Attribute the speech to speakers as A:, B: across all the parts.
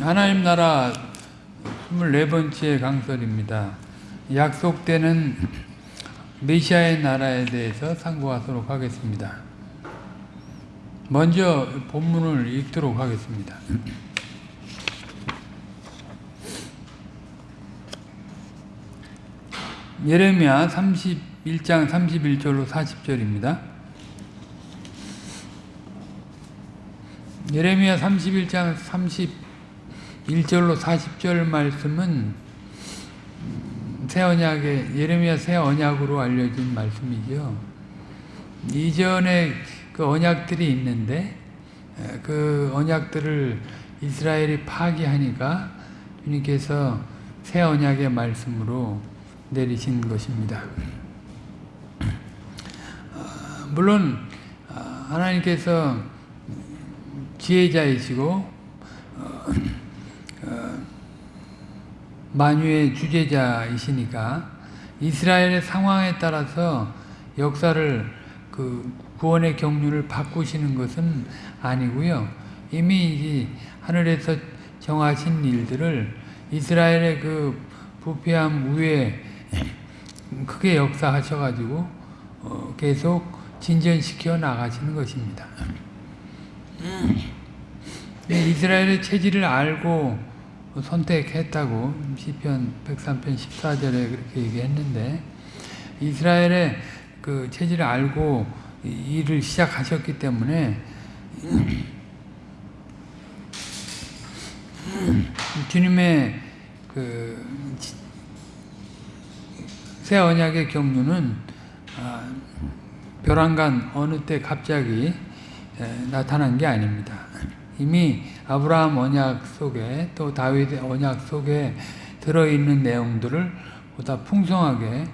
A: 하나님 나라 24번째 강설입니다. 약속되는 메시아의 나라에 대해서 상고하도록 하겠습니다. 먼저 본문을 읽도록 하겠습니다. 예레미야 31장 31절로 40절입니다. 예레미야 31장 31절로 40절 말씀은 새 언약의 예레미야 새 언약으로 알려진 말씀이죠. 이전에 그 언약들이 있는데 그 언약들을 이스라엘이 파기하니까 주님께서 새 언약의 말씀으로 내리신 것입니다. 물론 하나님께서 지혜자이시고 만유의 주제자이시니까 이스라엘의 상황에 따라서 역사를 그 구원의 경륜을 바꾸시는 것은 아니고요. 이미 하늘에서 정하신 일들을 이스라엘의 그 부패함 위에 크게 역사하셔가지고 계속 진전시켜 나가시는 것입니다. 이스라엘의 체질을 알고 선택했다고 시편 103편 14절에 그렇게 얘기했는데 이스라엘의 그 체질을 알고 일을 시작하셨기 때문에 주님의 그 새 언약의 경륜은 벼랑간 어느 때 갑자기 나타난 게 아닙니다. 이미 아브라함 언약 속에 또 다윗의 언약 속에 들어있는 내용들을 보다 풍성하게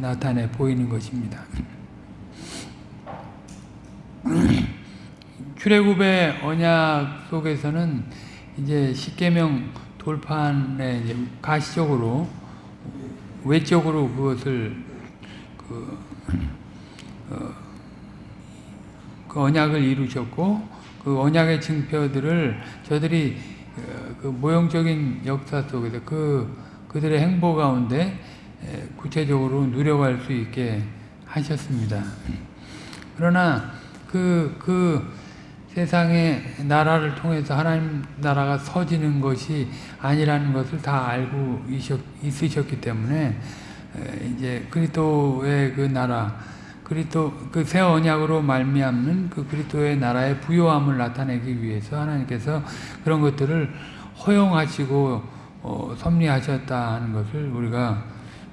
A: 나타내 보이는 것입니다. 출애굽의 언약 속에서는 이제 십계명 돌판에 이제 가시적으로 외적으로 그것을 그, 어, 그 언약을 이루셨고 그 언약의 증표들을 저들이 그 모형적인 역사 속에서 그 그들의 행보 가운데 구체적으로 누려갈 수 있게 하셨습니다. 그러나 그, 그 세상의 나라를 통해서 하나님 나라가 서지는 것이 아니라는 것을 다 알고 있으셨기 때문에 이제 그리스도의 그 나라 그리스도 그 새 언약으로 말미암는 그 그리스도의 나라의 부요함을 나타내기 위해서 하나님께서 그런 것들을 허용하시고 어, 섭리하셨다 하는 것을 우리가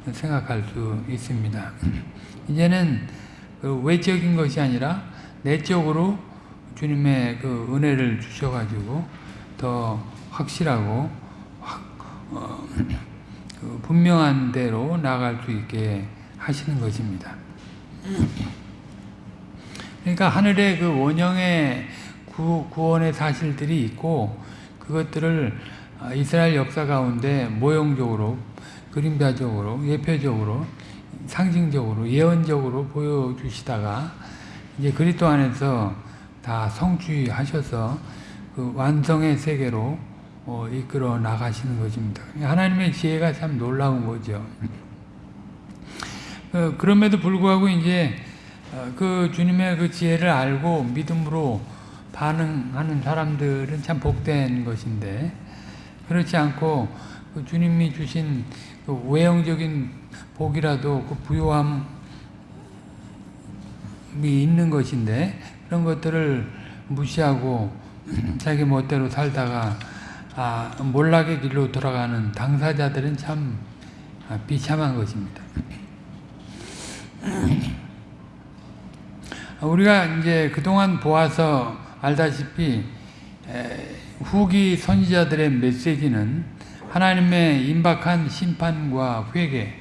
A: 생각할 수 있습니다. 이제는 그 외적인 것이 아니라 내적으로 주님의 그 은혜를 주셔가지고 더 확실하고 확, 어, 그 분명한 대로 나갈 수 있게 하시는 것입니다. 그러니까 하늘에 그 원형의 구, 구원의 사실들이 있고 그것들을 이스라엘 역사 가운데 모형적으로 그림자적으로 예표적으로 상징적으로 예언적으로 보여주시다가 이제 그리스도 안에서 다 성취하셔서 그 완성의 세계로 어, 이끌어 나가시는 것입니다. 하나님의 지혜가 참 놀라운 거죠. 어, 그럼에도 불구하고 이제 어, 그 주님의 그 지혜를 알고 믿음으로 반응하는 사람들은 참 복된 것인데 그렇지 않고 그 주님이 주신 그 외형적인 복이라도 그 부요함이 있는 것인데 그런 것들을 무시하고 자기 멋대로 살다가 아, 몰락의 길로 돌아가는 당사자들은 참 비참한 것입니다. 우리가 이제 그동안 보아서 알다시피 후기 선지자들의 메시지는 하나님의 임박한 심판과 회개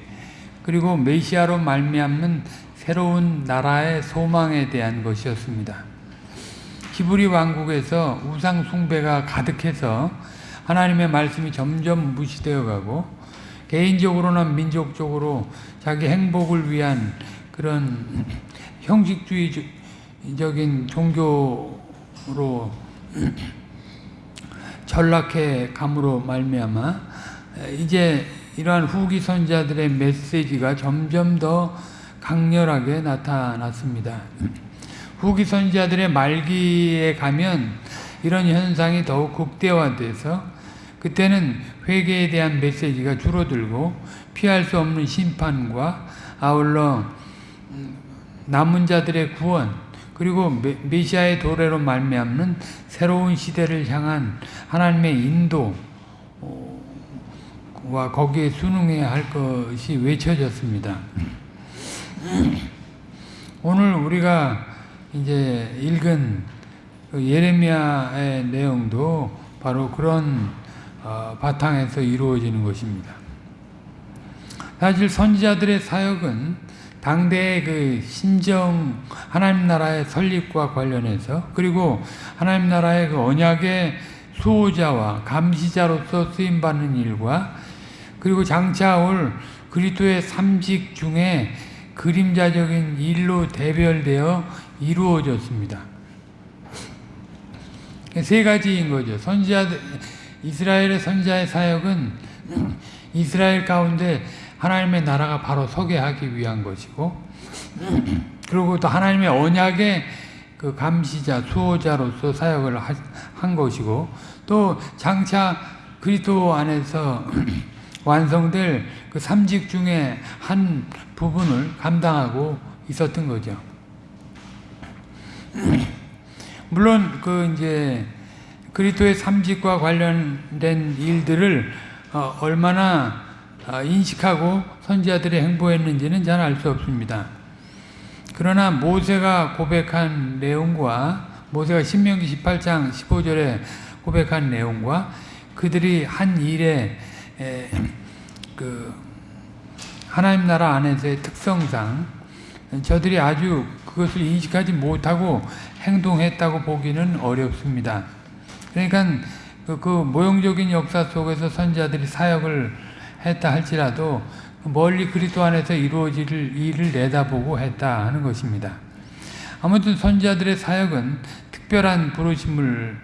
A: 그리고 메시아로 말미암는 새로운 나라의 소망에 대한 것이었습니다. 히브리 왕국에서 우상 숭배가 가득해서 하나님의 말씀이 점점 무시되어 가고 개인적으로나 민족적으로 자기 행복을 위한 그런 형식주의적인 종교로 전락해 감으로 말미암아 이제 이러한 후기 선자들의 메시지가 점점 더 강렬하게 나타났습니다. 후기 선자들의 말기에 가면 이런 현상이 더욱 극대화돼서 그때는 회개에 대한 메시지가 줄어들고 피할 수 없는 심판과 아울러 남은 자들의 구원 그리고 메시아의 도래로 말미암는 새로운 시대를 향한 하나님의 인도와 거기에 순응해야 할 것이 외쳐졌습니다. 오늘 우리가 이제 읽은 그 예레미야의 내용도 바로 그런 어, 바탕에서 이루어지는 것입니다. 사실 선지자들의 사역은 당대의 그 신정 하나님 나라의 설립과 관련해서 그리고 하나님 나라의 그 언약의 수호자와 감시자로서 쓰임 받는 일과 그리고 장차 올 그리스도의 삼직 중에 그림자적인 일로 대별되어 이루어졌습니다. 세 가지인 거죠. 선지자 이스라엘의 선지자의 사역은 이스라엘 가운데 하나님의 나라가 바로 서게 하기 위한 것이고 그리고 또 하나님의 언약의 그 감시자, 수호자로서 사역을 한 것이고 또 장차 그리스도 안에서 완성될 그 삼직 중에 한 부분을 감당하고 있었던 거죠. 물론 그 이제 그리스도의 삼직과 관련된 일들을 어 얼마나 어, 인식하고 선지자들이 행보했는지는 잘 알 수 없습니다. 그러나 모세가 고백한 내용과 모세가 신명기 18장 15절에 고백한 내용과 그들이 한 일에 그 하나님 나라 안에서의 특성상 저들이 아주 그것을 인식하지 못하고 행동했다고 보기는 어렵습니다. 그러니까 그, 그 모형적인 역사 속에서 선자들이 사역을 했다 할지라도 멀리 그리스도 안에서 이루어질 일을 내다보고 했다 하는 것입니다. 아무튼 선지자들의 사역은 특별한 부르심을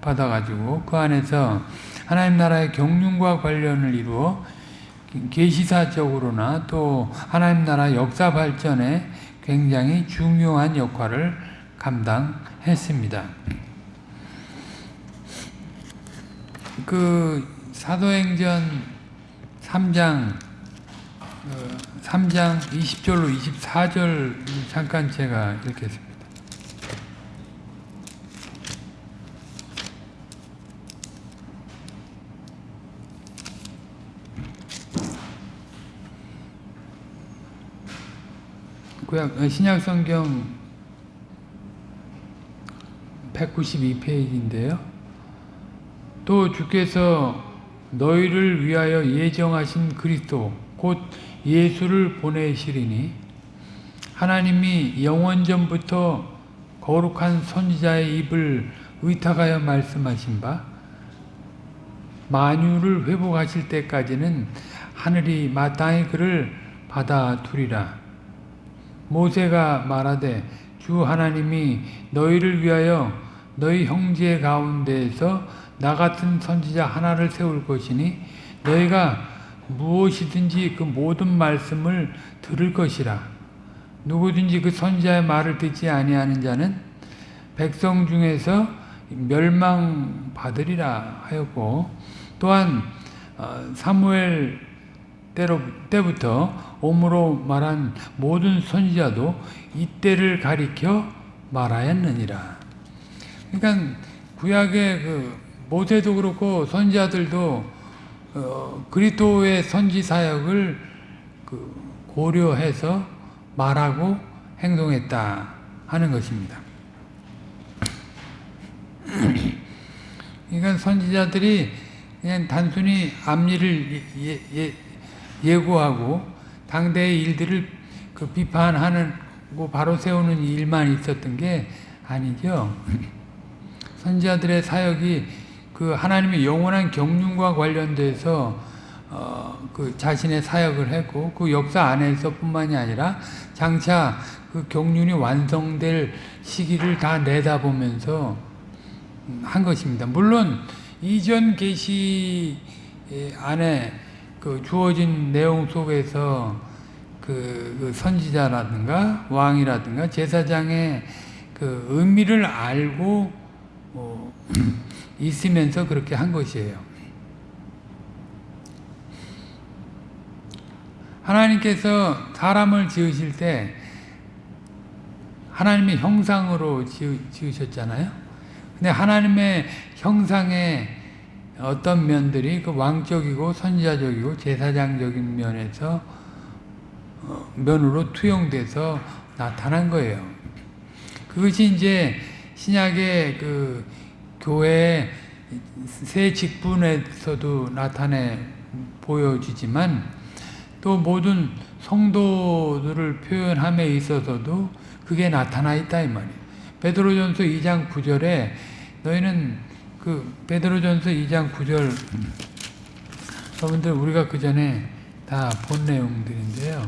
A: 받아가지고 그 안에서 하나님 나라의 경륜과 관련을 이루어 계시사적으로나 또 하나님 나라 역사 발전에 굉장히 중요한 역할을 감당했습니다. 그 사도행전 3장 3장 20절로 24절 잠깐 제가 읽겠습니다. 구약 어, 신약 성경 192페이지인데요. 또 주께서 너희를 위하여 예정하신 그리스도 곧 예수를 보내시리니 하나님이 영원전부터 거룩한 선지자의 입을 의탁하여 말씀하신 바 만유를 회복하실 때까지는 하늘이 마땅히 그를 받아두리라. 모세가 말하되 주 하나님이 너희를 위하여 너희 형제 가운데에서 나 같은 선지자 하나를 세울 것이니 너희가 무엇이든지 그 모든 말씀을 들을 것이라. 누구든지 그 선지자의 말을 듣지 아니하는 자는 백성 중에서 멸망받으리라 하였고 또한 어, 사무엘 때부터 오므로 말한 모든 선지자도 이때를 가리켜 말하였느니라. 그러니까 구약의 그 모세도 그렇고 선지자들도 어, 그리스도의 선지 사역을 그 고려해서 말하고 행동했다 하는 것입니다. 그러니까 선지자들이 그냥 단순히 앞일을 예, 예, 예고하고 당대의 일들을 그 비판하는 바로 세우는 일만 있었던 게 아니죠. 선지자들의 사역이 그 하나님의 영원한 경륜과 관련돼서 어, 그 자신의 사역을 했고 그 역사 안에서뿐만이 아니라 장차 그 경륜이 완성될 시기를 다 내다보면서 한 것입니다. 물론 이전 계시 안에 그 주어진 내용 속에서 그, 그 선지자라든가 왕이라든가 제사장의 그 의미를 알고 어, 있으면서 그렇게 한 것이에요. 하나님께서 사람을 지으실 때 하나님의 형상으로 지으, 셨잖아요 근데 하나님의 형상의 어떤 면들이 그 왕적이고 선지자적이고 제사장적인 면에서 어, 면으로 투영돼서 나타난 거예요. 그것이 이제 신약의 그 교회 새 직분에서도 나타내 보여지지만 또 모든 성도들을 표현함에 있어서도 그게 나타나 있다 이 말이에요. 베드로전서 2장 9절에 너희는 그 베드로전서 2장 9절 여러분들 우리가 그 전에 다 본 내용들인데요.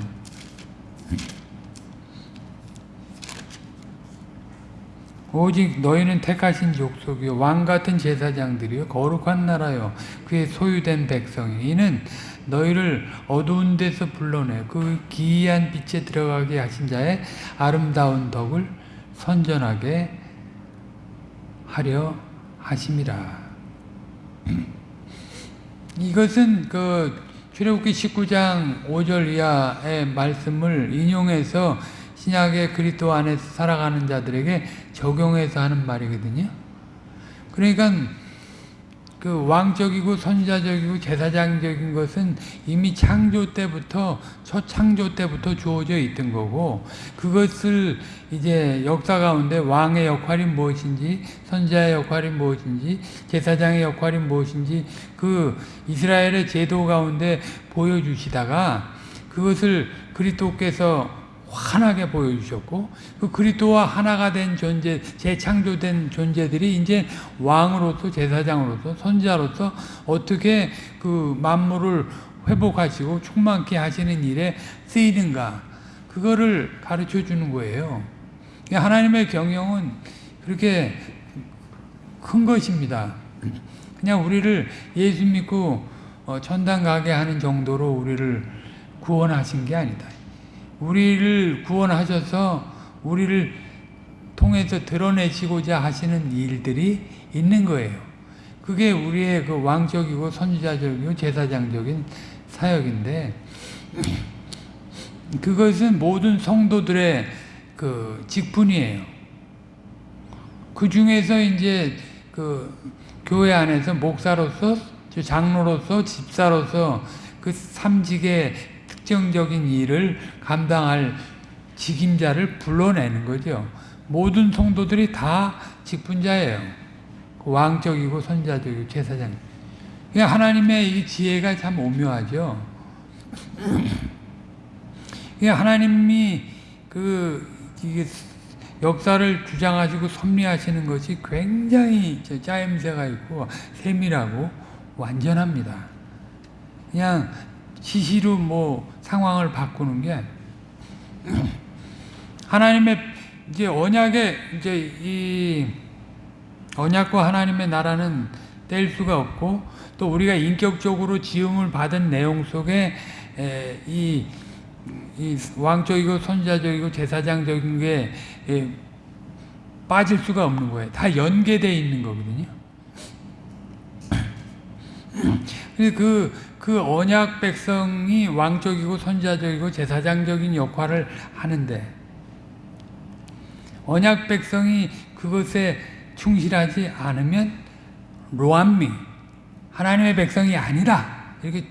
A: 오직 너희는 택하신 족속이요 왕 같은 제사장들이요 거룩한 나라요 그의 소유된 백성이 이는 너희를 어두운 데서 불러내 그 기이한 빛에 들어가게 하신 자의 아름다운 덕을 선전하게 하려 하심이라. 이것은 그 출애굽기 19장 5절 이하의 말씀을 인용해서 신약의 그리스도 안에 살아가는 자들에게 적용해서 하는 말이거든요. 그러니까 그 왕적이고 선자적이고 제사장적인 것은 이미 창조 때부터 첫 창조 때부터 주어져 있던 거고 그것을 이제 역사 가운데 왕의 역할이 무엇인지 선자의 역할이 무엇인지 제사장의 역할이 무엇인지 그 이스라엘의 제도 가운데 보여주시다가 그것을 그리스도께서 환하게 보여주셨고 그 그리스도와 하나가 된 존재, 재창조된 존재들이 이제 왕으로서 제사장으로서 선지자로서 어떻게 그 만물을 회복하시고 충만케 하시는 일에 쓰이는가 그거를 가르쳐 주는 거예요. 하나님의 경영은 그렇게 큰 것입니다. 그냥 우리를 예수 믿고 어, 천당 가게 하는 정도로 우리를 구원하신 게 아니다. 우리를 구원하셔서 우리를 통해서 드러내시고자 하시는 일들이 있는 거예요. 그게 우리의 그 왕적이고 선지자적이고 제사장적인 사역인데 그것은 모든 성도들의 그 직분이에요. 그 중에서 이제 그 교회 안에서 목사로서 장로로서 집사로서 그 삼직의 특정적인 일을 감당할 직임자를 불러내는 거죠. 모든 성도들이 다 직분자예요. 그 왕적이고 선자적이고 제사장. 하나님의 이 지혜가 참 오묘하죠. 하나님이 그 역사를 주장하시고 섭리하시는 것이 굉장히 짜임새가 있고 세밀하고 완전합니다. 그냥 시시로 뭐 상황을 바꾸는 게 하나님의 이제 언약의 이제 이 언약과 하나님의 나라는 뗄 수가 없고 또 우리가 인격적으로 지음을 받은 내용 속에 이, 이 왕적이고 선자적이고 제사장적인 게 빠질 수가 없는 거예요. 다 연계되어 있는 거거든요. 그, 그 언약 백성이 왕적이고 선자적이고 제사장적인 역할을 하는데 언약 백성이 그것에 충실하지 않으면 로암미 하나님의 백성이 아니다 이렇게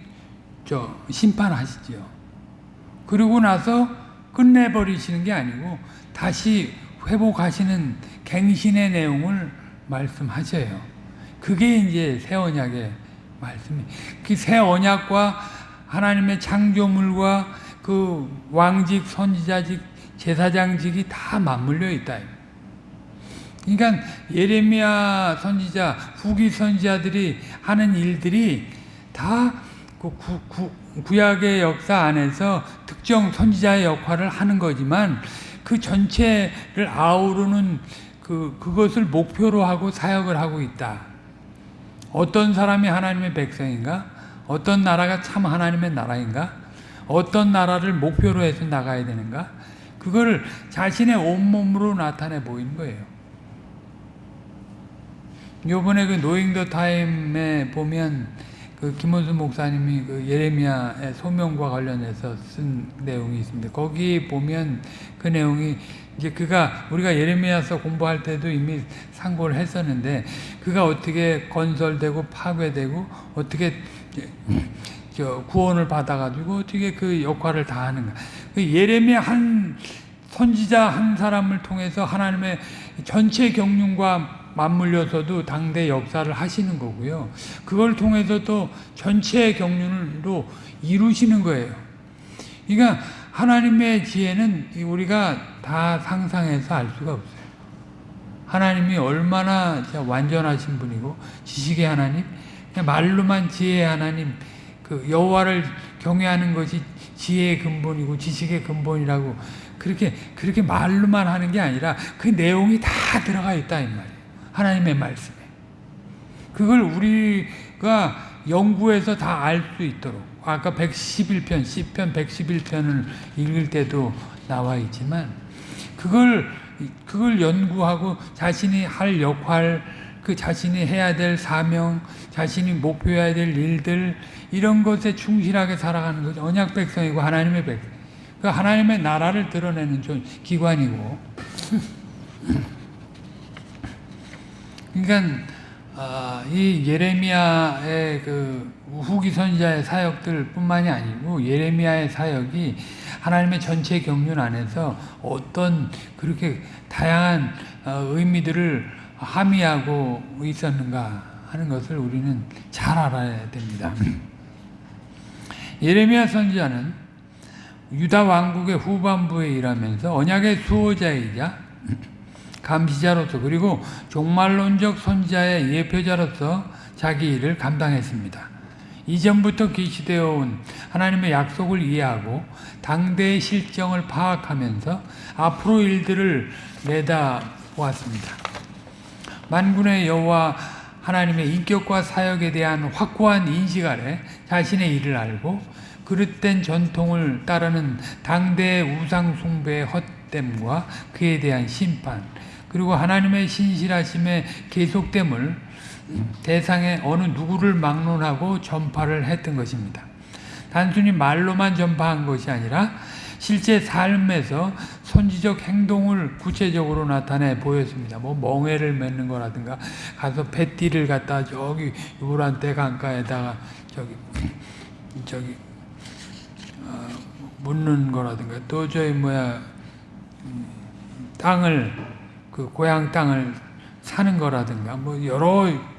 A: 저 심판하시죠. 그리고 나서 끝내버리시는 게 아니고 다시 회복하시는 갱신의 내용을 말씀하셔요. 그게 이제 새 언약의 말씀이 그 새 언약과 하나님의 창조물과 그 왕직, 선지자직, 제사장직이 다 맞물려 있다. 그러니까 예레미야 선지자, 후기 선지자들이 하는 일들이 다그 구, 구, 구약의 역사 안에서 특정 선지자의 역할을 하는 거지만 그 전체를 아우르는 그 그것을 목표로 하고 사역을 하고 있다. 어떤 사람이 하나님의 백성인가? 어떤 나라가 참 하나님의 나라인가? 어떤 나라를 목표로 해서 나가야 되는가? 그거를 자신의 온몸으로 나타내 보이는 거예요. 요번에 그 노잉 더 타임에 보면 그 김원수 목사님이 그 예레미야의 소명과 관련해서 쓴 내용이 있습니다. 거기 보면 그 내용이 이제 그가 우리가 예레미야서 공부할 때도 이미 상고를 했었는데 그가 어떻게 건설되고 파괴되고 어떻게 저 구원을 받아가지고 어떻게 그 역할을 다 하는가. 그 예레미야 한 선지자 한 사람을 통해서 하나님의 전체 경륜과 맞물려서도 당대 역사를 하시는 거고요. 그걸 통해서 또 전체 경륜으로 이루시는 거예요. 그러니까 하나님의 지혜는 우리가 다 상상해서 알 수가 없어요. 하나님이 얼마나 완전하신 분이고 지식의 하나님, 말로만 지혜의 하나님, 그 여호와를 경외하는 것이 지혜의 근본이고 지식의 근본이라고 그렇게 그렇게 말로만 하는 게 아니라 그 내용이 다 들어가 있다 이 말이에요. 하나님의 말씀에. 그걸 우리가 연구해서 다 알 수 있도록 아까 111편, 10편 111편을 읽을 때도 나와 있지만 그걸 그걸 연구하고 자신이 할 역할, 그 자신이 해야 될 사명, 자신이 목표해야 될 일들 이런 것에 충실하게 살아가는 것이 언약 백성이고 하나님의 백성. 그 하나님의 나라를 드러내는 기관이고 그러니까 어, 이 예레미야의 그 후기 선지자의 사역들 뿐만이 아니고 예레미야의 사역이 하나님의 전체 경륜 안에서 어떤 그렇게 다양한 어, 의미들을 함의하고 있었는가 하는 것을 우리는 잘 알아야 됩니다. 예레미야 선지자는 유다 왕국의 후반부에 일하면서 언약의 수호자이자 감시자로서 그리고 종말론적 선지자의 예표자로서 자기 일을 감당했습니다. 이전부터 계시되어 온 하나님의 약속을 이해하고 당대의 실정을 파악하면서 앞으로 일들을 내다보았습니다. 만군의 여호와 하나님의 인격과 사역에 대한 확고한 인식 아래 자신의 일을 알고 그릇된 전통을 따르는 당대의 우상 숭배의 헛됨과 그에 대한 심판 그리고 하나님의 신실하심의 계속됨을 대상의 어느 누구를 막론하고 전파를 했던 것입니다. 단순히 말로만 전파한 것이 아니라 실제 삶에서 선지적 행동을 구체적으로 나타내 보였습니다. 뭐 멍해를 맺는 거라든가 가서 배띠를 갖다 저기 요란대 강가에다가 저기 저기 어, 묻는 거라든가 또 저희 뭐야 음, 땅을 그 고향 땅을 사는 거라든가 뭐 여러 어,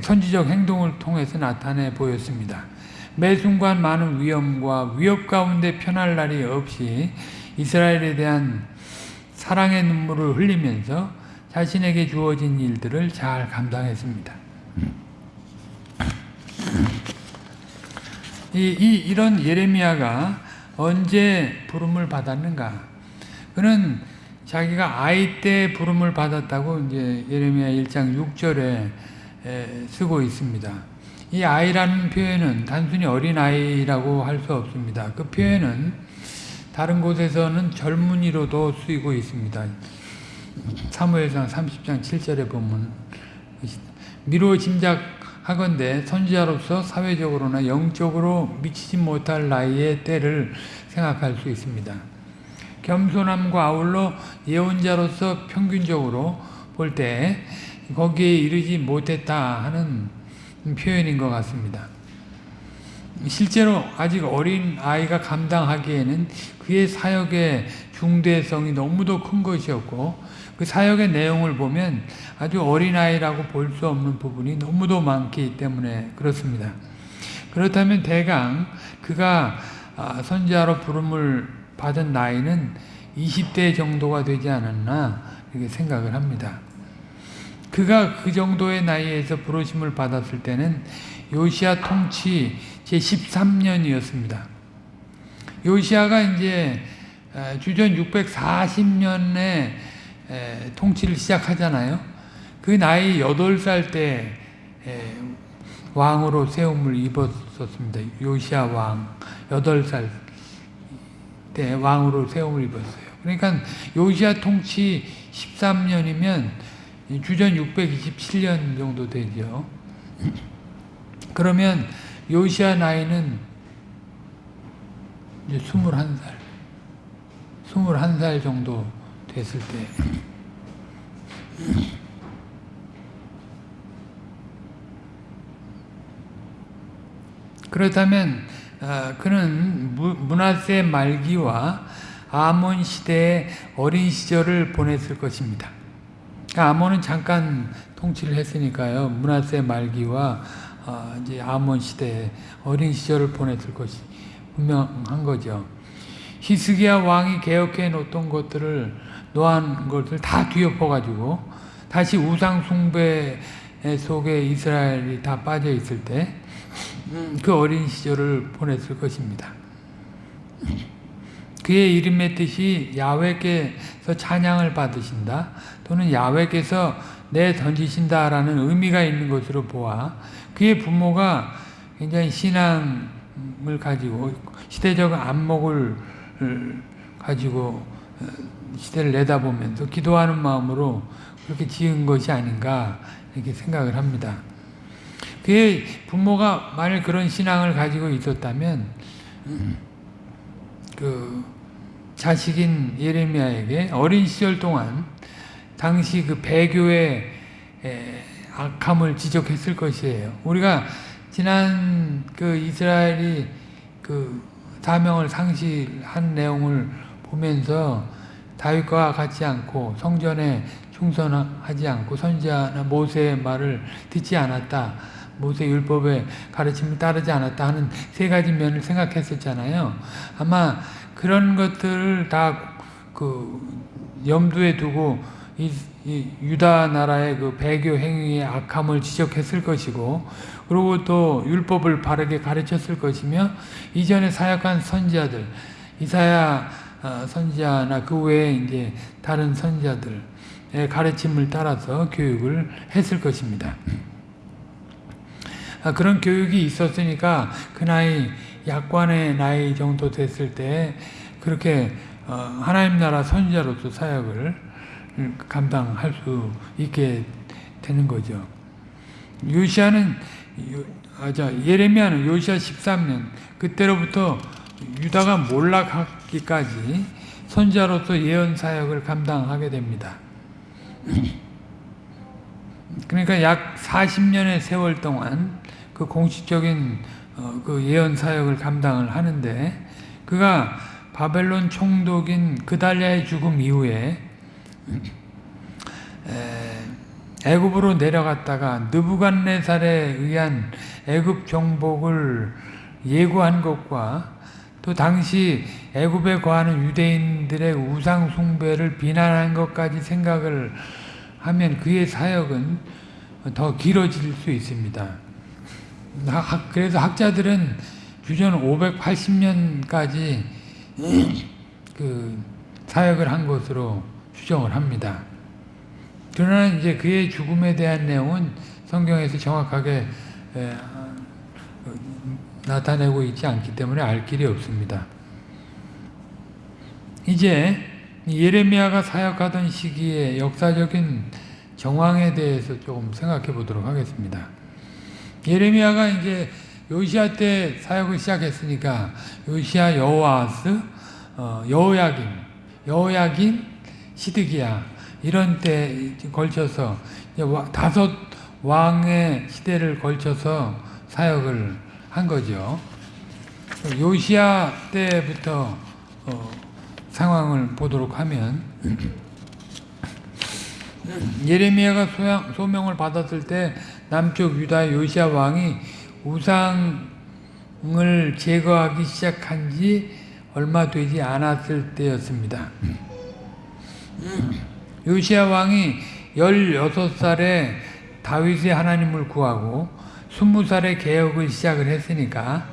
A: 선지적 행동을 통해서 나타내 보였습니다. 매 순간 많은 위험과 위협 가운데 편할 날이 없이 이스라엘에 대한 사랑의 눈물을 흘리면서 자신에게 주어진 일들을 잘 감당했습니다. 이, 이, 이런 예레미야가 언제 부름을 받았는가? 그는 자기가 아이 때 부름을 받았다고 이제 예레미야 1장 6절에 쓰고 있습니다. 이 아이라는 표현은 단순히 어린 아이라고 할 수 없습니다. 그 표현은 다른 곳에서는 젊은이로도 쓰이고 있습니다. 사무엘상 30장 7절에 보면 미로 짐작하건대 선지자로서 사회적으로나 영적으로 미치지 못할 나이의 때를 생각할 수 있습니다. 겸손함과 아울러 예언자로서 평균적으로 볼때 거기에 이르지 못했다 하는 표현인 것 같습니다. 실제로 아직 어린 아이가 감당하기에는 그의 사역의 중대성이 너무도 큰 것이었고 그 사역의 내용을 보면 아주 어린아이라고 볼 수 없는 부분이 너무도 많기 때문에 그렇습니다. 그렇다면 대강 그가 아, 선지자로 부름을 받은 나이는 20대 정도가 되지 않았나 이렇게 생각을 합니다. 그가 그 정도의 나이에서 부르심을 받았을 때는 요시아 통치 제13년이었습니다. 요시아가 이제 에, 주전 640년에 통치를 시작하잖아요. 그 나이 8살 때 에, 왕으로 세움을 입었었습니다. 요시아 왕 8살 때 왕으로 세움을 입었어요. 그러니까 요시아 통치 13년이면 주전 627년 정도 되죠. 그러면 요시아 나이는 이제 21살. 21살 정도 됐을 때. 그렇다면 어, 그는 문하세 말기와 아몬 시대의 어린 시절을 보냈을 것입니다. 그러니까 아몬은 잠깐 통치를 했으니까요. 문하세 말기와 어, 이제 아몬 시대의 어린 시절을 보냈을 것이 분명한 거죠. 히스기야 왕이 개혁해 놓던 것들을 놓은 것을 다 뒤엎어 가지고 다시 우상 숭배 속에 이스라엘이 다 빠져 있을 때 그 어린 시절을 보냈을 것입니다. 그의 이름의 뜻이 야외께서 찬양을 받으신다 또는 야외께서 내 던지신다라는 의미가 있는 것으로 보아 그의 부모가 굉장히 신앙을 가지고 시대적 안목을 가지고 어, 시대를 내다보면서 기도하는 마음으로 그렇게 지은 것이 아닌가 이렇게 생각을 합니다. 그의 부모가 만일 그런 신앙을 가지고 있었다면 그 자식인 예레미야에게 어린 시절 동안 당시 그 배교의 악함을 지적했을 것이에요. 우리가 지난 그 이스라엘이 그 사명을 상실한 내용을 보면서 다윗과 같지 않고 성전에 충성하지 않고 선지자나 모세의 말을 듣지 않았다. 모세 율법의 가르침을 따르지 않았다 하는 세 가지 면을 생각했었잖아요. 아마 그런 것들을 다 그 염두에 두고 이, 이 유다 나라의 그 배교 행위의 악함을 지적했을 것이고 그리고 또 율법을 바르게 가르쳤을 것이며 이전에 사역한 선지자들 이사야 어, 선지자나 그 외에 이제 다른 선지자들의 가르침을 따라서 교육을 했을 것입니다. 아, 그런 교육이 있었으니까 그 나이 약관의 나이 정도 됐을 때 그렇게 어, 하나님 나라 선지자로서 사역을 감당할 수 있게 되는 거죠. 요시아는 아, 자, 예레미야는 요시아 13년 그때로부터 유다가 몰락하기까지 선지자로서 예언 사역을 감당하게 됩니다. 그러니까 약 40년의 세월 동안 그 공식적인 어, 그 예언 사역을 감당을 하는데 그가 바벨론 총독인 그달랴의 죽음 이후에 애굽으로 내려갔다가 느부갓네살에 의한 애굽 정복을 예고한 것과 또 당시 애굽에 거하는 유대인들의 우상 숭배를 비난한 것까지 생각을 하면 그의 사역은 더 길어질 수 있습니다. 그래서 학자들은 주전 580년까지 그 사역을 한 것으로 추정을 합니다. 그러나 이제 그의 죽음에 대한 내용은 성경에서 정확하게 나타내고 있지 않기 때문에 알 길이 없습니다. 이제 예레미야가 사역하던 시기의 역사적인 정황에 대해서 조금 생각해 보도록 하겠습니다. 예레미야가 이제 요시아 때 사역을 시작했으니까 요시아 여호아스, 어, 여호야긴, 여호야긴, 시드기야 이런 때 걸쳐서 다섯 왕의 시대를 걸쳐서 사역을 한 거죠. 요시아 때부터 어, 상황을 보도록 하면 예레미야가 소양, 소명을 받았을 때 남쪽 유다 요시아 왕이 우상을 제거하기 시작한 지 얼마 되지 않았을 때였습니다. 요시아 왕이 16살에 다윗의 하나님을 구하고 20살에 개혁을 시작을 했으니까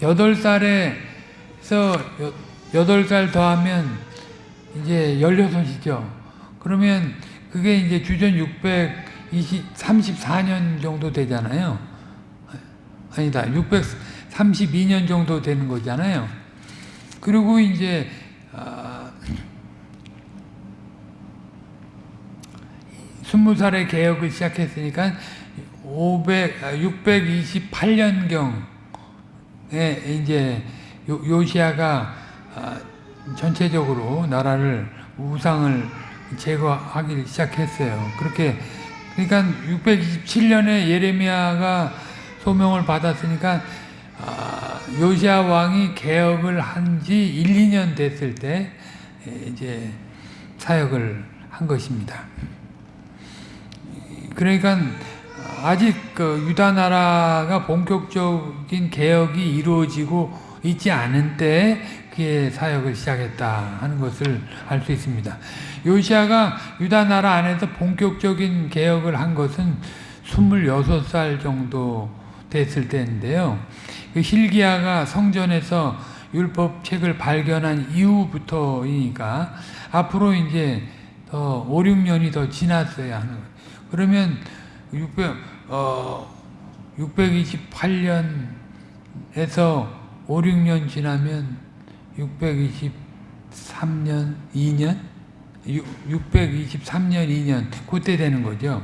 A: 8살에서 8살 더하면 이제 16이죠. 그러면 그게 이제 주전 634년 정도 되잖아요. 아니다. 632년 정도 되는 거잖아요. 그리고 이제 아, 20살에 개혁을 시작했으니까 500, 628년경에 이제 요, 요시아가 아, 전체적으로 나라를 우상을 제거하기 시작했어요. 그렇게 그러니까 627년에 예레미야가 소명을 받았으니까 아, 요시아 왕이 개혁을 한 지 1, 2년 됐을 때 이제 사역을 한 것입니다. 그러니까 아직 그 유다 나라가 본격적인 개혁이 이루어지고 있지 않은 때에 그의 사역을 시작했다 하는 것을 알 수 있습니다. 요시아가 유다 나라 안에서 본격적인 개혁을 한 것은 26살 정도 됐을 때인데요. 그 힐기야가 성전에서 율법책을 발견한 이후부터이니까 앞으로 이제 더 5, 6년이 더 지났어야 하는 거예요. 그러면 600, 어, 628년에서 5, 6년 지나면 623년 2년? 623년 2년 그때 되는 거죠.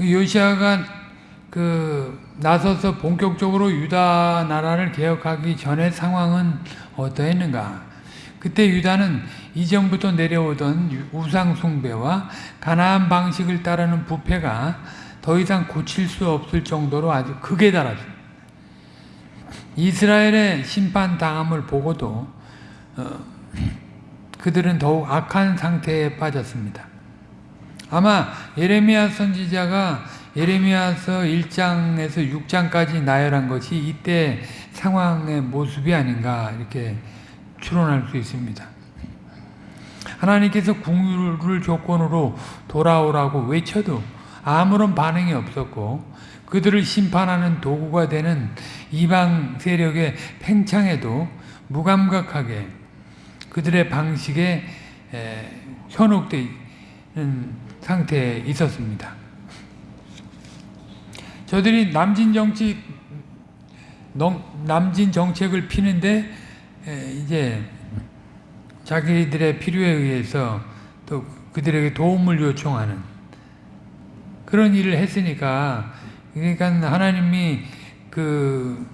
A: 요시아가 그 나서서 본격적으로 유다 나라를 개혁하기 전의 상황은 어떠했는가? 그때 유다는 이전부터 내려오던 우상 숭배와 가나안 방식을 따르는 부패가 더 이상 고칠 수 없을 정도로 아주 극에 달았습니다. 이스라엘의 심판 당함을 보고도 어, 그들은 더욱 악한 상태에 빠졌습니다. 아마 예레미야 선지자가 예레미야서 1장에서 6장까지 나열한 것이 이때 상황의 모습이 아닌가 이렇게 추론할 수 있습니다. 하나님께서 궁유를 조건으로 돌아오라고 외쳐도 아무런 반응이 없었고 그들을 심판하는 도구가 되는 이방 세력의 팽창에도 무감각하게 그들의 방식에 현혹되는 상태에 있었습니다. 저들이 남진 정치 남진 정책을 피는데 이제 자기들의 필요에 의해서 또 그들에게 도움을 요청하는 그런 일을 했으니까 그러니까 하나님이 그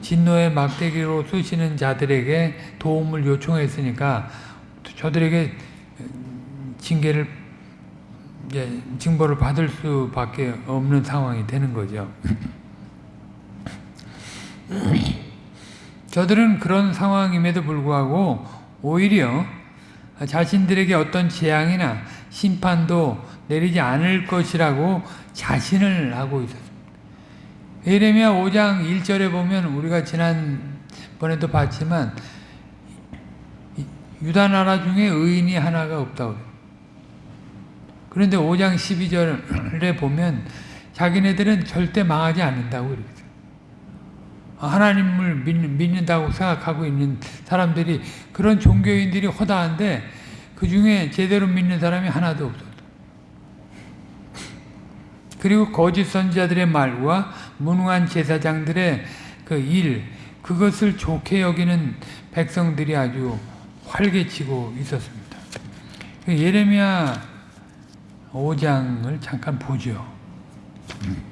A: 진노의 막대기로 쏘시는 자들에게 도움을 요청했으니까 저들에게 징계를 이제 징벌을 받을 수밖에 없는 상황이 되는 거죠. 저들은 그런 상황임에도 불구하고 오히려 자신들에게 어떤 재앙이나 심판도 내리지 않을 것이라고 자신을 하고 있었습니다. 예레미야 5장 1절에 보면 우리가 지난번에도 봤지만 유다 나라 중에 의인이 하나가 없다고 그런데 5장 12절에 보면 자기네들은 절대 망하지 않는다고 그랬어요. 하나님을 믿는, 다고 생각하고 있는 사람들이 그런 종교인들이 허다한데 그 중에 제대로 믿는 사람이 하나도 없었어. 그리고 거짓 선지자들의 말과 무능한 제사장들의 그 일, 그것을 좋게 여기는 백성들이 아주 활개치고 있었습니다. 그 예레미야 5장을 잠깐 보죠. 음.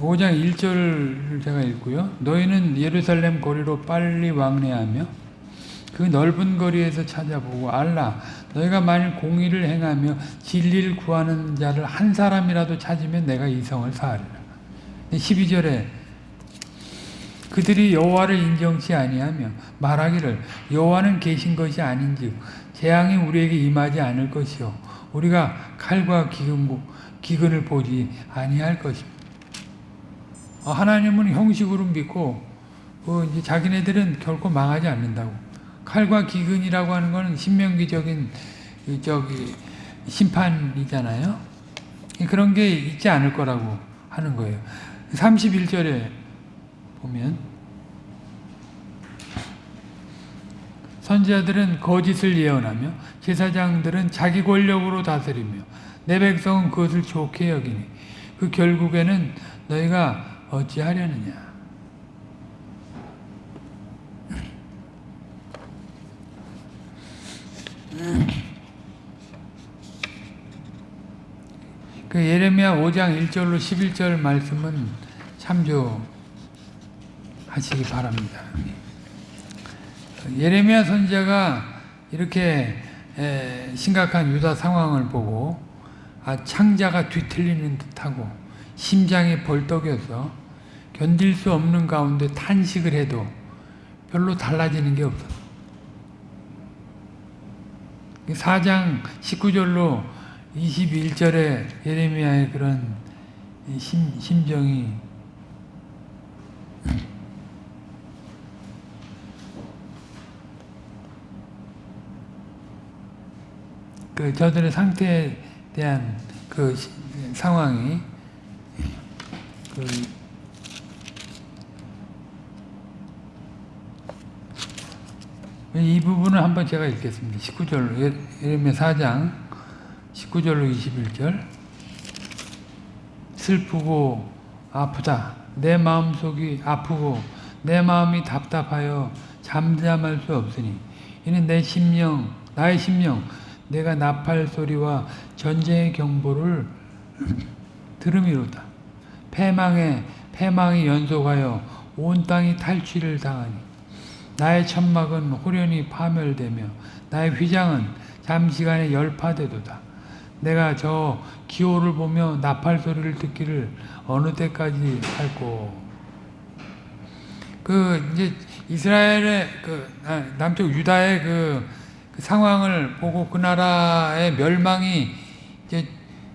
A: 5장 1절을 제가 읽고요. 너희는 예루살렘 거리로 빨리 왕래하며 그 넓은 거리에서 찾아보고 알라 너희가 만일 공의를 행하며 진리를 구하는 자를 한 사람이라도 찾으면 내가 이 성을 사하리라. 12절에 그들이 여호와를 인정치 아니하며 말하기를 여호와는 계신 것이 아닌즉 재앙이 우리에게 임하지 않을 것이요 우리가 칼과 기근고 기근을 보지 아니할 것입니다. 어, 하나님은 형식으로 믿고 그 자기네들은 결코 망하지 않는다고. 칼과 기근이라고 하는 것은 신명기적인 이 저기 심판이잖아요. 그런 게 있지 않을 거라고 하는 거예요. 31절에 보면 선지자들은 거짓을 예언하며 제사장들은 자기 권력으로 다스리며 내 백성은 그것을 좋게 여기니 그 결국에는 너희가 어찌하려느냐 그 예레미야 5장 1절로 11절 말씀은 참조하시기 바랍니다. 예레미야 선지자가 이렇게 심각한 유다 상황을 보고 아, 창자가 뒤틀리는 듯하고 심장이 벌떡여서 견딜 수 없는 가운데 탄식을 해도 별로 달라지는 게 없어. 4장 19절로 21절에 예레미야의 그런 심, 심정이 그 저들의 상태에 대한 그 시, 상황이 그 이 부분을 한번 제가 읽겠습니다. 19절로 예레미야 4장 19절로 21절 슬프고 아프다. 내 마음속이 아프고 내 마음이 답답하여 잠잠할 수 없으니 이는 내 심령 나의 심령 내가 나팔 소리와 전쟁의 경보를 들음이로다. 패망에 패망이 연속하여 온 땅이 탈취를 당하니 나의 천막은 호련히 파멸되며 나의 휘장은 잠시간에 열파되도다. 내가 저 기호를 보며 나팔 소리를 듣기를 어느 때까지 할꼬. 그 이제 이스라엘의 그 남쪽 유다의 그, 그 상황을 보고 그 나라의 멸망이 이제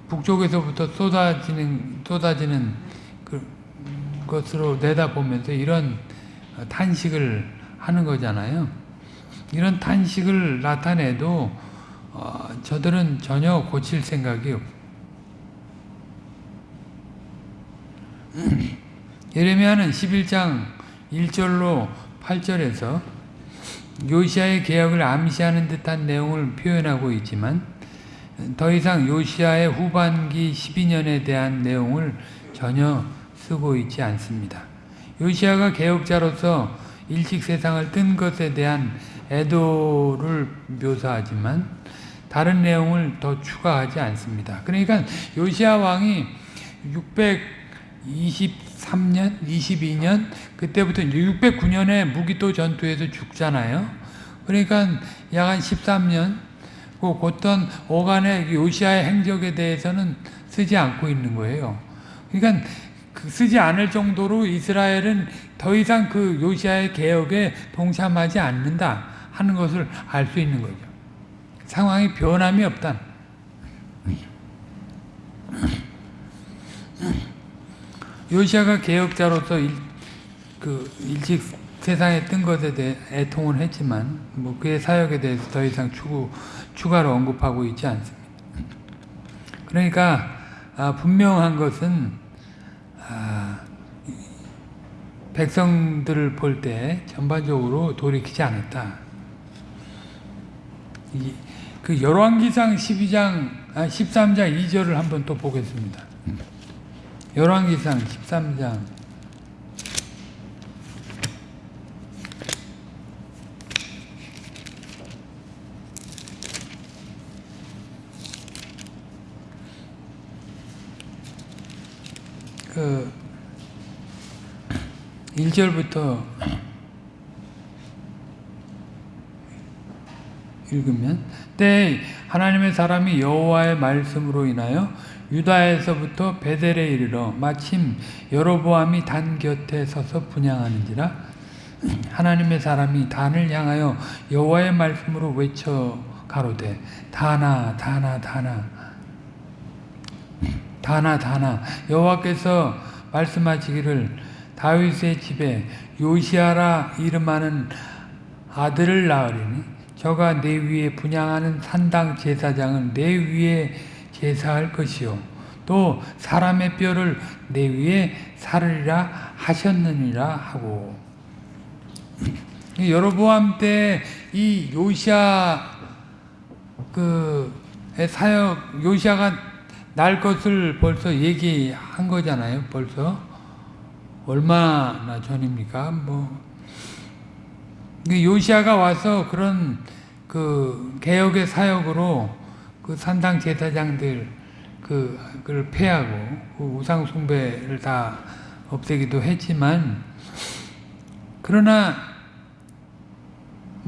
A: 북쪽에서부터 쏟아지는 쏟아지는 그 것으로 내다보면서 이런 탄식을 하는 거잖아요. 이런 탄식을 나타내도 어, 저들은 전혀 고칠 생각이 없. 예레미야는 11장 1절로 8절에서 요시아의 개혁을 암시하는 듯한 내용을 표현하고 있지만 더 이상 요시아의 후반기 12년에 대한 내용을 전혀 쓰고 있지 않습니다. 요시아가 개혁자로서 일찍 세상을 뜬 것에 대한 애도를 묘사하지만 다른 내용을 더 추가하지 않습니다. 그러니까 요시아 왕이 623년, 22년 그때부터 609년에 무기토 전투에서 죽잖아요. 그러니까 약 한 13년 그 곧던 오간의 요시아의 행적에 대해서는 쓰지 않고 있는 거예요. 그러니까 쓰지 않을 정도로 이스라엘은 더 이상 그 요시아의 개혁에 동참하지 않는다 하는 것을 알 수 있는 거죠. 상황이 변함이 없다. 요시아가 개혁자로서 일, 그 일찍 세상에 뜬 것에 대해 애통을 했지만 뭐 그의 사역에 대해서 더 이상 추구, 추가로 언급하고 있지 않습니다. 그러니까 아, 분명한 것은 아, 백성들을 볼 때 전반적으로 돌이키지 않았다. 이, 그 열왕기상 12장 아 13장 2절을 한번 또 보겠습니다. 열왕기상 13장 그 1절부터 읽으면 때 하나님의 사람이 여호와의 말씀으로 인하여 유다에서부터 베델에 이르러 마침 여로보암이 단 곁에 서서 분양하는지라 하나님의 사람이 단을 향하여 여호와의 말씀으로 외쳐 가로되 다나 다나 다나 다나 다나 여호와께서 말씀하시기를 다윗의 집에 요시아라 이름하는 아들을 낳으리니 저가 내 위에 분양하는 산당 제사장은 내 위에 제사할 것이요 또 사람의 뼈를 내 위에 사르리라 하셨느니라 하고 여로보암 때 이 요시아 그 사역 요시아가 날 것을 벌써 얘기한 거잖아요. 벌써 얼마나 전입니까? 뭐 요시아가 와서 그런 그 개혁의 사역으로 그 산당 제사장들 그 그걸 폐하고 그 우상 숭배를 다 없애기도 했지만 그러나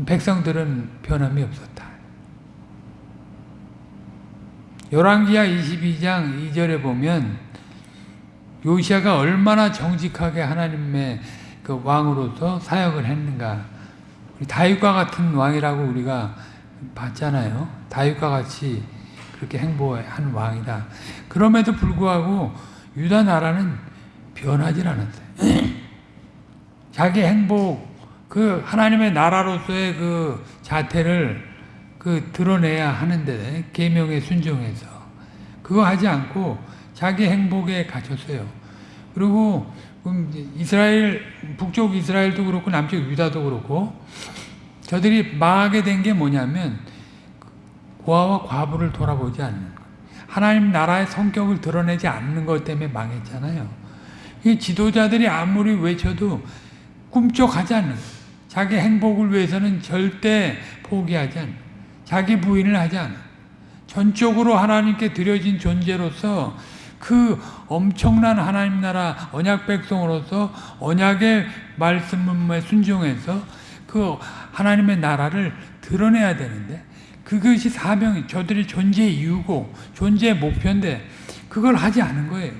A: 백성들은 변함이 없었다. 열왕기하 22장 2절에 보면 요시아가 얼마나 정직하게 하나님의 그 왕으로서 사역을 했는가. 다윗과 같은 왕이라고 우리가 봤잖아요. 다윗과 같이 그렇게 행보한 왕이다. 그럼에도 불구하고 유다 나라는 변하지 않았어요. 자기 행복, 그 하나님의 나라로서의 그 자태를 그 드러내야 하는데 계명에 순종해서 그거 하지 않고 자기 행복에 갇혔어요. 그리고 이스라엘 북쪽 이스라엘도 그렇고 남쪽 유다도 그렇고 저들이 망하게 된 게 뭐냐면 고아와 과부를 돌아보지 않는 것. 하나님 나라의 성격을 드러내지 않는 것 때문에 망했잖아요. 이 지도자들이 아무리 외쳐도 꿈쩍하지 않는 것. 자기 행복을 위해서는 절대 포기하지 않는 자기 부인을 하지 않아. 전적으로 하나님께 드려진 존재로서 그 엄청난 하나님 나라 언약 백성으로서 언약의 말씀에 순종해서 그 하나님의 나라를 드러내야 되는데 그것이 사명이 저들의 존재 이유고 존재 목표인데 그걸 하지 않은 거예요.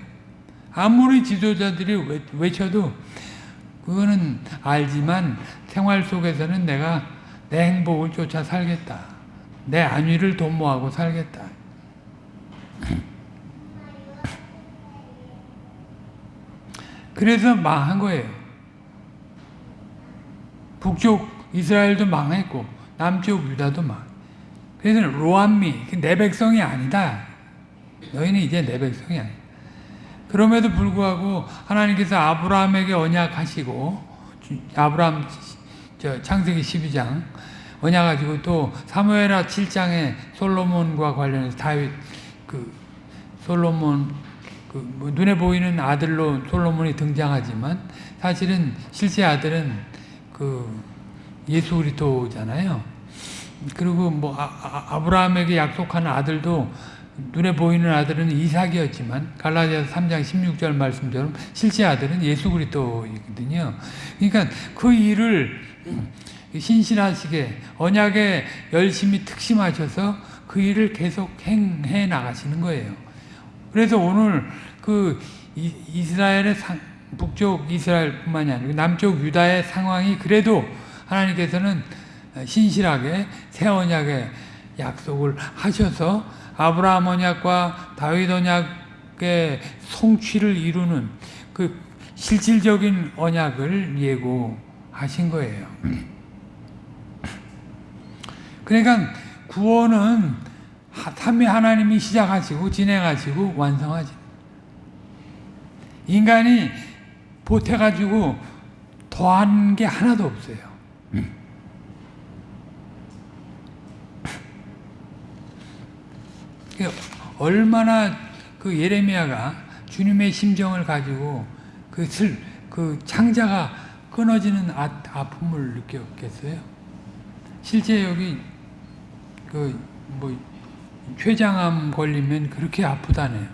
A: 아무리 지도자들이 외쳐도 그거는 알지만 생활 속에서는 내가 내 행복을 쫓아 살겠다. 내 안위를 도모하고 살겠다. 그래서 망한 거예요. 북쪽 이스라엘도 망했고 남쪽 유다도 망. 그래서 로암미 내 백성이 아니다. 너희는 이제 내 백성이 아니다. 그럼에도 불구하고 하나님께서 아브라함에게 언약하시고 아브라함 창세기 12장 언약가지고 또 사무엘하 7장에 솔로몬과 관련해서 다윗 그 솔로몬 그 뭐 눈에 보이는 아들로 솔로몬이 등장하지만 사실은 실제 아들은 그 예수 그리스도잖아요. 그리고 뭐 아, 브라함에게 약속한 아들도 눈에 보이는 아들은 이삭이었지만 갈라디아서 3장 16절 말씀처럼 실제 아들은 예수 그리스도이거든요. 그러니까 그 일을 신실하시게 언약에 열심히 특심하셔서 그 일을 계속 행해 나가시는 거예요. 그래서 오늘 그 이스라엘의 상, 북쪽 이스라엘뿐만이 아니고 남쪽 유다의 상황이 그래도 하나님께서는 신실하게 새 언약의 약속을 하셔서 아브라함 언약과 다윗 언약의 성취를 이루는 그 실질적인 언약을 예고하신 거예요. 그러니까 구원은 삼위 하나님이 시작하시고 진행하시고 완성하시. 인간이 보태가지고 더한 게 하나도 없어요. 얼마나 그 예레미야가 주님의 심정을 가지고 그 슬, 그 창자가 끊어지는 아, 아픔을 느꼈겠어요? 실제 여기 그뭐 췌장암 걸리면 그렇게 아프다네요.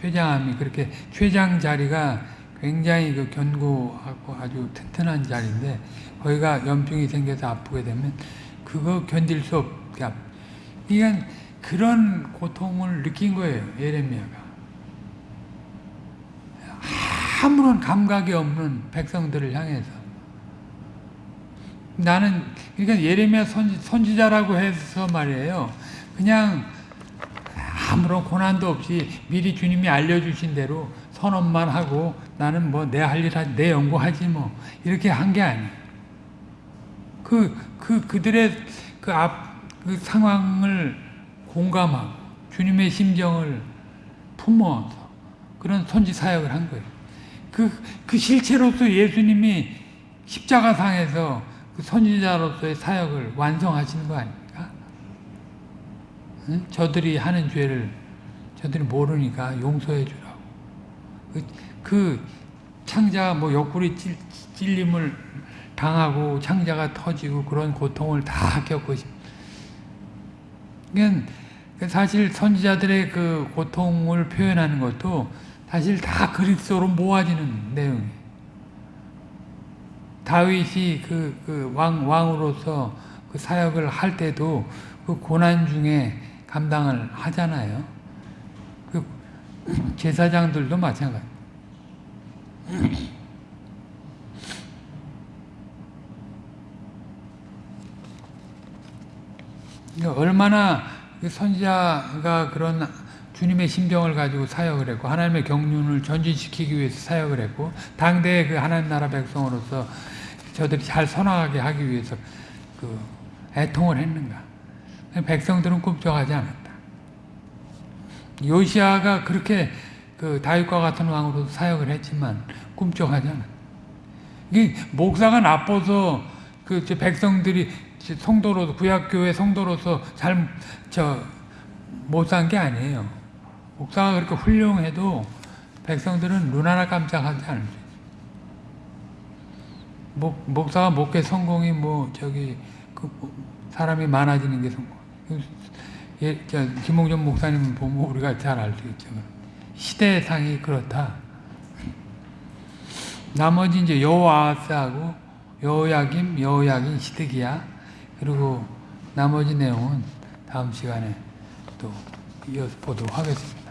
A: 췌장암이 그렇게 췌장 자리가 굉장히 그 견고하고 아주 튼튼한 자리인데 거기가 염증이 생겨서 아프게 되면 그거 견딜 수 없게 아프. 그러니까 그런 고통을 느낀 거예요. 예레미야가. 아무런 감각이 없는 백성들을 향해서. 나는 그러니까 예레미야 선지, 선지자라고 해서 말이에요. 그냥 아무런 고난도 없이 미리 주님이 알려주신 대로 선언만 하고 나는 뭐 내 할 일 하지 내 연구 하지 뭐 이렇게 한 게 아니에요. 그, 그, 그들의 그 앞, 그 상황을 공감하고 주님의 심정을 품어서 그런 선지 사역을 한 거예요. 그, 그 실체로서 예수님이 십자가상에서 그 선지자로서의 사역을 완성하시는 거 아닙니까? 응? 저들이 하는 죄를 저들이 모르니까 용서해 주라고. 그, 그 창자가 뭐 옆구리 찔, 찔림을 당하고 창자가 터지고 그런 고통을 다 겪고 싶. 그러니까 사실 선지자들의 그 고통을 표현하는 것도 사실 다 그리스도로 모아지는 내용이에요. 다윗이 그, 그 왕, 왕으로서 그 사역을 할 때도 그 고난 중에 감당을 하잖아요. 그 제사장들도 마찬가지. 그러니까 얼마나 그 선지자가 그런 주님의 심정을 가지고 사역을 했고 하나님의 경륜을 전진시키기 위해서 사역을 했고 당대의 그 하나님 나라 백성으로서 저들이 잘 선화하게 하기 위해서 그 애통을 했는가 백성들은 꿈쩍하지 않았다 요시아가 그렇게 그 다윗과 같은 왕으로 사역을 했지만 꿈쩍하지 않았다 이게 목사가 나빠서 그 백성들이 성도로 구약교회 성도로서 잘 저 못 산 게 아니에요. 목사가 그렇게 훌륭해도 백성들은 눈 하나 깜짝하지 않을 수 있어요. 목, 목사가 목회 성공이 뭐 저기 그 사람이 많아지는 게 성공. 예, 저 김홍전 목사님 보면 우리가 잘 알 수 있죠. 시대상이 그렇다. 나머지 이제 여호와스하고 여호야김, 여호야긴, 시드기야 그리고 나머지 내용은 다음 시간에 또 이어서 보도록 하겠습니다.